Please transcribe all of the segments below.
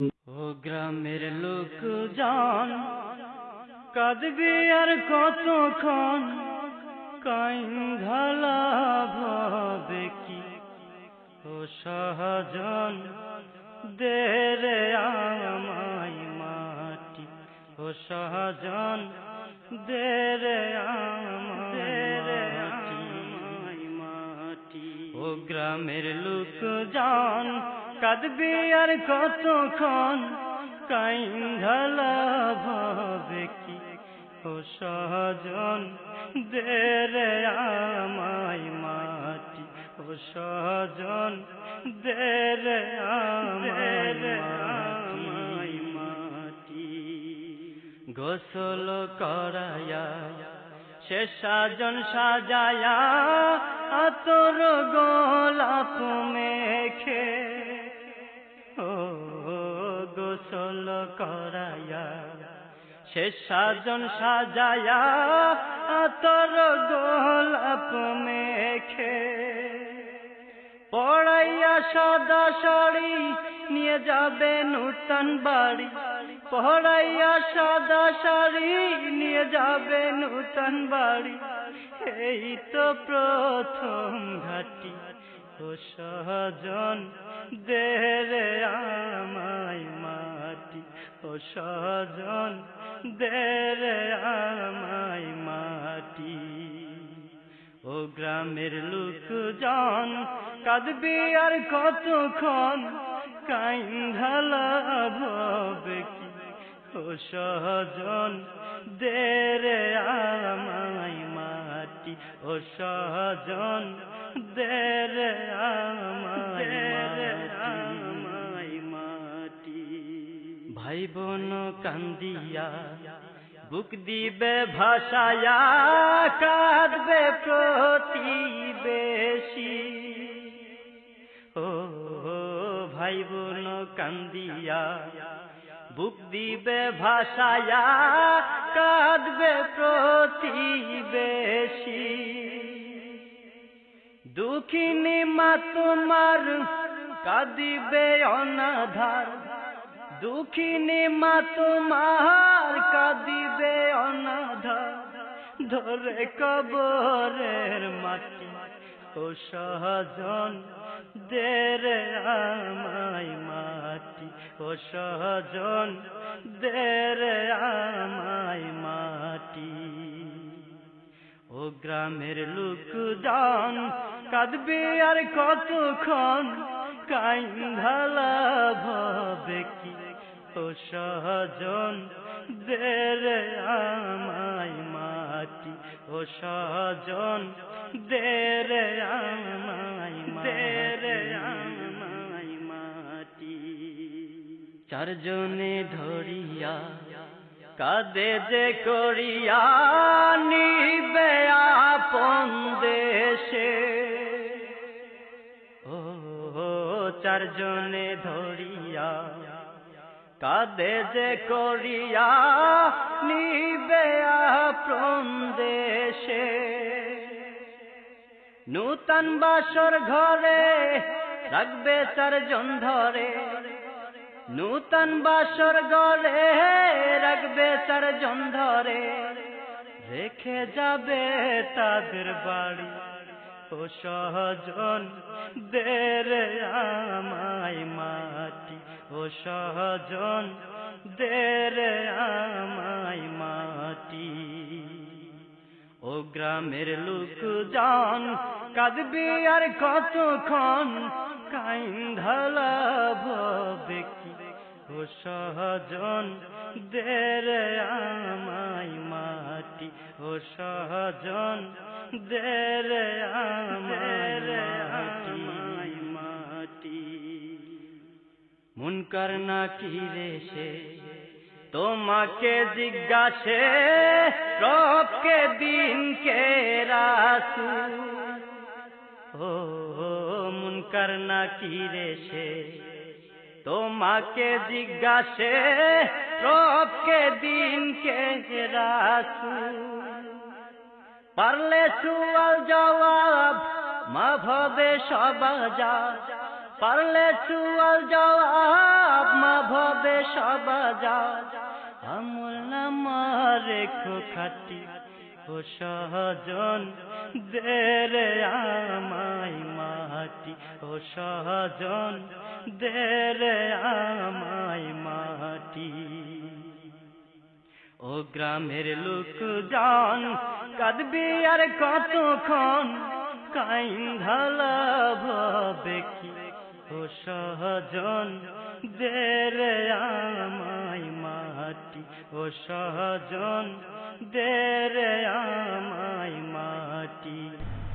ও গ্রামের লোক জান, কাঁদবি আর কতক্ষণ? কাইন্ধালা ভাবে কি? ও সহজন দেরে আমায় মাটি। ও সহজন দেরে আমায় মাটি। ও গ্রামের লোক জান কাঁদবি আর কতক্ষণ কাইন্ধালা ভাবে কি ও সহজন দেরে আমায় মাটি। ও সহজন দেরে আমায় মাটি। গোসল করায়া, সে সাজন সাজায়া, আতর গোলাপ মেখে গোসল করায়া সে সাজন সাজায়া আতর গোলাপ মেখে পড়াইয়া সদা শাড়ি নিয়ে যাবে নূতন বাড়ি। পড়াইয়া সাদা শাড়ি নিয়ে যাবে নূতন বাড়ি। এই তো প্রথম ঘাটি, ও সহজন দেরে আমায় মাটি ও সহজন দেরে আমায় মাটি। ও গ্রামের লোক জন কাঁদবি আর কতক্ষণ? কাইন্ধালা ভাবে কি? ও সহজন দেরে আমায় মাটি। ও সহজন দেরে আমায় ভাই বোন কান্দিয়া, বুক দিবে ভাষায়া কাঁদবে প্রতিবেশী। ও ভাই বোন কান্দিয়া, বুক দিবে ভাষায়া কাঁদবে প্রতিবেশী। দুঃখিনী মা তোমার কাঁদিবে অনাধার দুঃখিনী মা তোমার কাঁদিবে অনাধার ধরে কবরের মাটি, ও সহজন দেরে আমায় মাটি, ও সহজন দেরে আমায় মাটি। ও গ্রামের লোক জান কাঁদবি আর কতক্ষণ, কাইন্ধালা ভাবে কি ও সহজন দেরে আমায় মাটি। ও সহজন দেরে আমায় দেরে আমায় মাটি। চারজনে ধরিয়া কাদে যে করিয়া নিবে আপন দেশে। ও চারজনে ধরিয়া কাদে যে করিয়া নিবে আপন দেশে। নূতন বাসর ঘরে রাখবে চারজন ধরে। নূতন বাসর ঘরে রাখবে চারজন ধরে। রেখে যাবে তাদের বাড়ি। সহজন, দেরে আমায় মাটি। ও সহজন, দেরে আমায় মাটি। ও গ্রামের লোক জান, কাঁদবি আর কতক্ষণ? কাইন্ধালা ভাবে কি? ও সহজন, দেরে আমায় মাটি। ও সহজন দেরে মাটি মুনকার না কি রে সে? তোমাকে জিজ্ঞাসে, রবকে দিন কে রাসু ও মুনকার না কি রে সে? তোমাকে জিজ্ঞাসে, রবকে দিন কে রাসু পারলে সুয়াল জবাব মা ভবে সবাজা পারলে চুয়াল জবাব মা ভবে সবাজাজ আমল নামা রেখো খাটি সহজন দেরে আমায় মাটি। ও সহজন দেরে আমায় মাটি। ও গ্রামের লোক জান কাঁদবি আর কতক্ষণ? কাইন ঢালা ভবে কি? ও সহজন দেরে আমায় মাটি। ও সহজন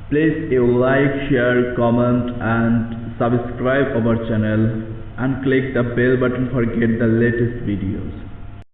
Please you like, share, comment and subscribe our channel and click the bell button for get the latest videos.